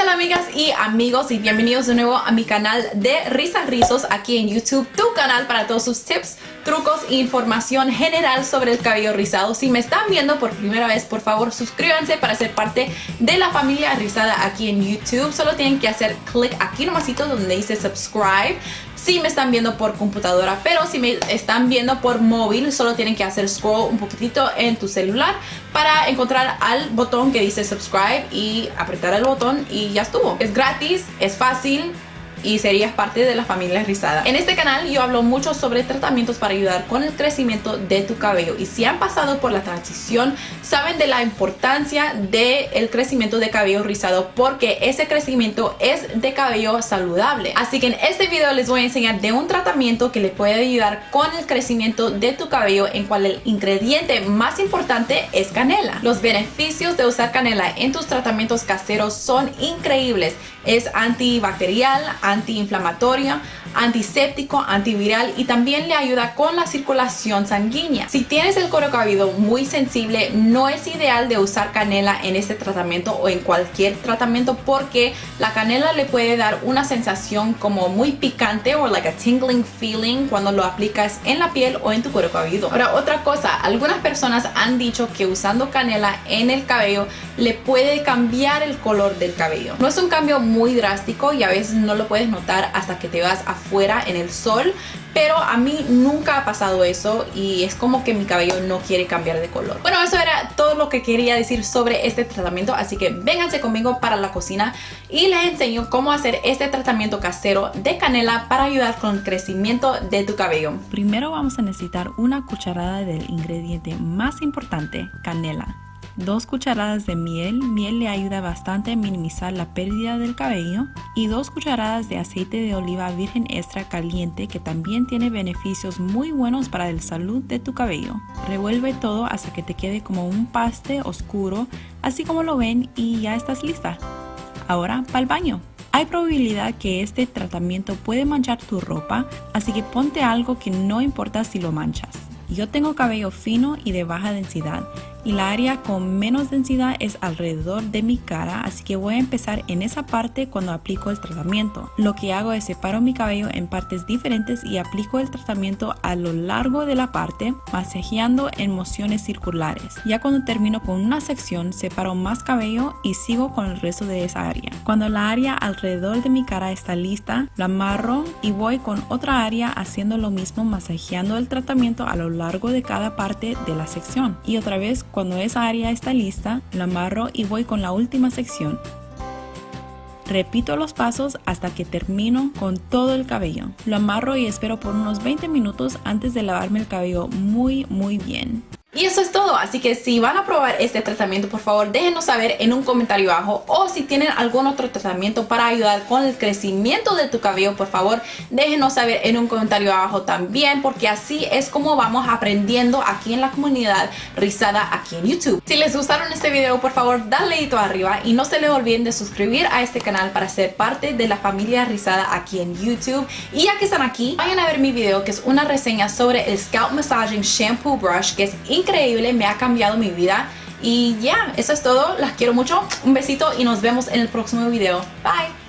tal amigas y amigos y bienvenidos de nuevo a mi canal de Risas Rizos aquí en YouTube, tu canal para todos sus tips, trucos e información general sobre el cabello rizado. Si me están viendo por primera vez, por favor suscríbanse para ser parte de la familia rizada aquí en YouTube. Solo tienen que hacer clic aquí nomasito donde dice subscribe si me están viendo por computadora, pero si me están viendo por móvil, solo tienen que hacer scroll un poquitito en tu celular para encontrar al botón que dice subscribe y apretar el botón y ya estuvo. Es gratis, es fácil, y serías parte de la familia rizada. En este canal yo hablo mucho sobre tratamientos para ayudar con el crecimiento de tu cabello y si han pasado por la transición saben de la importancia del crecimiento de cabello rizado porque ese crecimiento es de cabello saludable. Así que en este video les voy a enseñar de un tratamiento que le puede ayudar con el crecimiento de tu cabello en cual el ingrediente más importante es canela. Los beneficios de usar canela en tus tratamientos caseros son increíbles. Es antibacterial, antiinflamatoria, antiséptico, antiviral y también le ayuda con la circulación sanguínea. Si tienes el cuero cabelludo muy sensible, no es ideal de usar canela en este tratamiento o en cualquier tratamiento porque la canela le puede dar una sensación como muy picante o like a tingling feeling cuando lo aplicas en la piel o en tu cuero cabelludo. Ahora otra cosa, algunas personas han dicho que usando canela en el cabello le puede cambiar el color del cabello. No es un cambio muy drástico y a veces no lo puedes notar hasta que te vas afuera en el sol pero a mí nunca ha pasado eso y es como que mi cabello no quiere cambiar de color. Bueno, eso era todo lo que quería decir sobre este tratamiento, así que vénganse conmigo para la cocina y les enseño cómo hacer este tratamiento casero de canela para ayudar con el crecimiento de tu cabello. Primero vamos a necesitar una cucharada del ingrediente más importante, canela. Dos cucharadas de miel, miel le ayuda bastante a minimizar la pérdida del cabello y dos cucharadas de aceite de oliva virgen extra caliente que también tiene beneficios muy buenos para la salud de tu cabello. Revuelve todo hasta que te quede como un paste oscuro, así como lo ven y ya estás lista. Ahora para el baño. Hay probabilidad que este tratamiento puede manchar tu ropa, así que ponte algo que no importa si lo manchas. Yo tengo cabello fino y de baja densidad y la área con menos densidad es alrededor de mi cara, así que voy a empezar en esa parte cuando aplico el tratamiento. Lo que hago es separo mi cabello en partes diferentes y aplico el tratamiento a lo largo de la parte, masajeando en mociones circulares. Ya cuando termino con una sección, separo más cabello y sigo con el resto de esa área. Cuando la área alrededor de mi cara está lista, la amarro y voy con otra área haciendo lo mismo, masajeando el tratamiento a lo largo de cada parte de la sección. Y otra vez cuando esa área está lista, la amarro y voy con la última sección. Repito los pasos hasta que termino con todo el cabello. Lo amarro y espero por unos 20 minutos antes de lavarme el cabello muy muy bien. Y eso es todo, así que si van a probar este tratamiento, por favor déjenos saber en un comentario abajo o si tienen algún otro tratamiento para ayudar con el crecimiento de tu cabello, por favor déjenos saber en un comentario abajo también porque así es como vamos aprendiendo aquí en la comunidad rizada aquí en YouTube. Si les gustaron este video, por favor dale dedito arriba y no se les olviden de suscribir a este canal para ser parte de la familia rizada aquí en YouTube. Y ya que están aquí, vayan a ver mi video que es una reseña sobre el Scalp Massaging Shampoo Brush que es me ha cambiado mi vida. Y ya, eso es todo. Las quiero mucho. Un besito y nos vemos en el próximo video. Bye.